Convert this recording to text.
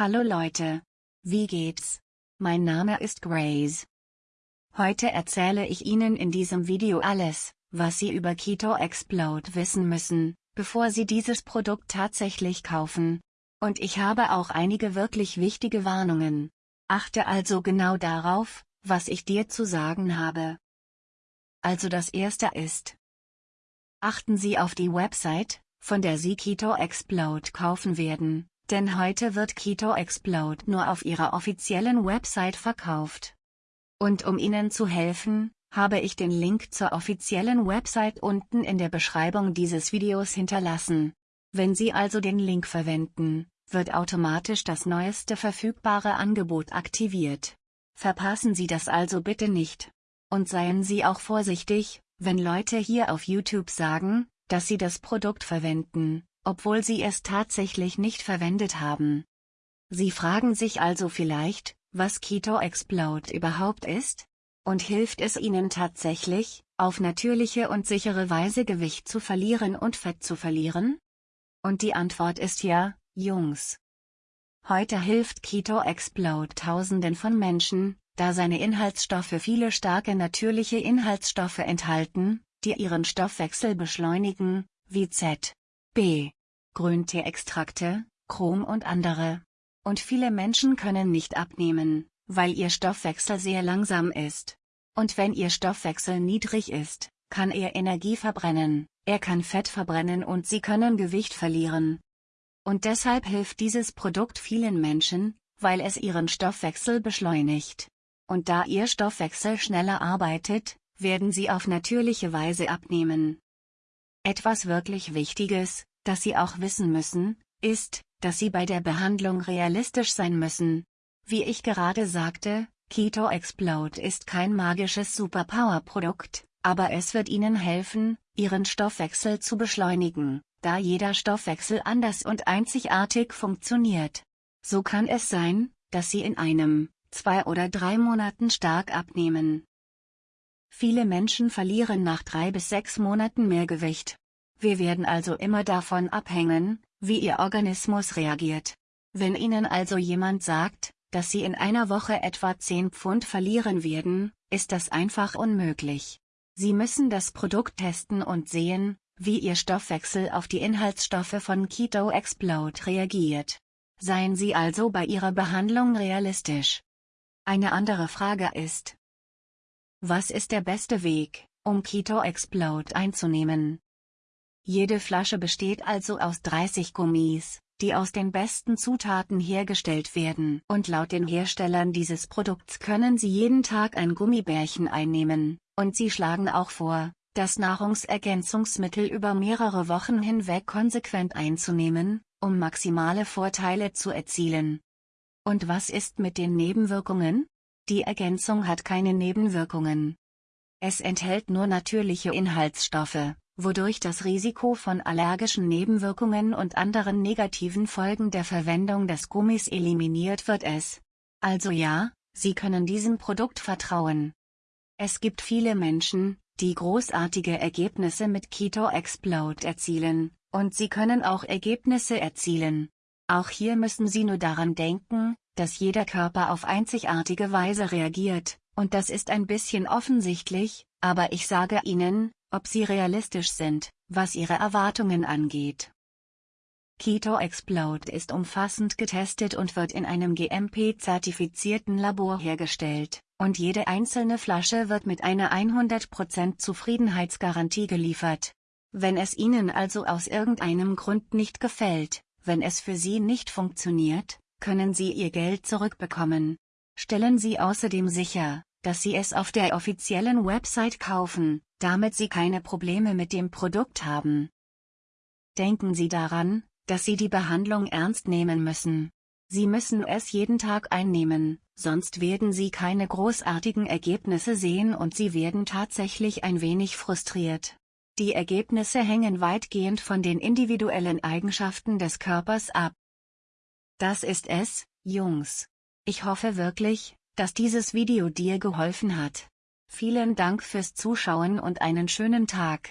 Hallo Leute. Wie geht's? Mein Name ist Grace. Heute erzähle ich Ihnen in diesem Video alles, was Sie über Keto Explode wissen müssen, bevor Sie dieses Produkt tatsächlich kaufen. Und ich habe auch einige wirklich wichtige Warnungen. Achte also genau darauf, was ich dir zu sagen habe. Also das erste ist. Achten Sie auf die Website, von der Sie Keto Explode kaufen werden, denn heute wird Keto Explode nur auf ihrer offiziellen Website verkauft. Und um Ihnen zu helfen, habe ich den Link zur offiziellen Website unten in der Beschreibung dieses Videos hinterlassen. Wenn Sie also den Link verwenden, wird automatisch das neueste verfügbare Angebot aktiviert. Verpassen Sie das also bitte nicht. Und seien Sie auch vorsichtig, wenn Leute hier auf YouTube sagen, dass sie das Produkt verwenden, obwohl sie es tatsächlich nicht verwendet haben. Sie fragen sich also vielleicht, was Keto Explode überhaupt ist? Und hilft es Ihnen tatsächlich, auf natürliche und sichere Weise Gewicht zu verlieren und Fett zu verlieren? Und die Antwort ist ja, Jungs. Heute hilft Keto Explode Tausenden von Menschen, da seine Inhaltsstoffe viele starke natürliche Inhaltsstoffe enthalten, die ihren Stoffwechsel beschleunigen, wie Z, B, Grünteeextrakte, Chrom und andere. Und viele Menschen können nicht abnehmen, weil ihr Stoffwechsel sehr langsam ist. Und wenn ihr Stoffwechsel niedrig ist, kann er Energie verbrennen, er kann Fett verbrennen und sie können Gewicht verlieren. Und deshalb hilft dieses Produkt vielen Menschen, weil es ihren Stoffwechsel beschleunigt. Und da ihr Stoffwechsel schneller arbeitet, werden sie auf natürliche Weise abnehmen. Etwas wirklich Wichtiges, das Sie auch wissen müssen, ist, dass Sie bei der Behandlung realistisch sein müssen. Wie ich gerade sagte, Keto Explode ist kein magisches Superpower-Produkt, aber es wird Ihnen helfen, Ihren Stoffwechsel zu beschleunigen, da jeder Stoffwechsel anders und einzigartig funktioniert. So kann es sein, dass Sie in einem, zwei oder drei Monaten stark abnehmen. Viele Menschen verlieren nach drei bis sechs Monaten mehr Gewicht. Wir werden also immer davon abhängen, wie Ihr Organismus reagiert. Wenn Ihnen also jemand sagt, dass Sie in einer Woche etwa 10 Pfund verlieren werden, ist das einfach unmöglich. Sie müssen das Produkt testen und sehen, wie Ihr Stoffwechsel auf die Inhaltsstoffe von Keto Explode reagiert. Seien Sie also bei Ihrer Behandlung realistisch. Eine andere Frage ist, was ist der beste Weg, um Keto Explode einzunehmen? Jede Flasche besteht also aus 30 Gummis, die aus den besten Zutaten hergestellt werden. Und laut den Herstellern dieses Produkts können Sie jeden Tag ein Gummibärchen einnehmen, und sie schlagen auch vor, das Nahrungsergänzungsmittel über mehrere Wochen hinweg konsequent einzunehmen, um maximale Vorteile zu erzielen. Und was ist mit den Nebenwirkungen? Die Ergänzung hat keine Nebenwirkungen. Es enthält nur natürliche Inhaltsstoffe, wodurch das Risiko von allergischen Nebenwirkungen und anderen negativen Folgen der Verwendung des Gummis eliminiert wird es. Also ja, Sie können diesem Produkt vertrauen. Es gibt viele Menschen, die großartige Ergebnisse mit Keto Explode erzielen, und Sie können auch Ergebnisse erzielen. Auch hier müssen Sie nur daran denken, dass jeder Körper auf einzigartige Weise reagiert, und das ist ein bisschen offensichtlich, aber ich sage Ihnen, ob Sie realistisch sind, was Ihre Erwartungen angeht. Keto Explode ist umfassend getestet und wird in einem GMP-zertifizierten Labor hergestellt, und jede einzelne Flasche wird mit einer 100% Zufriedenheitsgarantie geliefert. Wenn es Ihnen also aus irgendeinem Grund nicht gefällt, wenn es für Sie nicht funktioniert, können Sie Ihr Geld zurückbekommen. Stellen Sie außerdem sicher, dass Sie es auf der offiziellen Website kaufen, damit Sie keine Probleme mit dem Produkt haben. Denken Sie daran, dass Sie die Behandlung ernst nehmen müssen. Sie müssen es jeden Tag einnehmen, sonst werden Sie keine großartigen Ergebnisse sehen und Sie werden tatsächlich ein wenig frustriert. Die Ergebnisse hängen weitgehend von den individuellen Eigenschaften des Körpers ab. Das ist es, Jungs. Ich hoffe wirklich, dass dieses Video dir geholfen hat. Vielen Dank fürs Zuschauen und einen schönen Tag.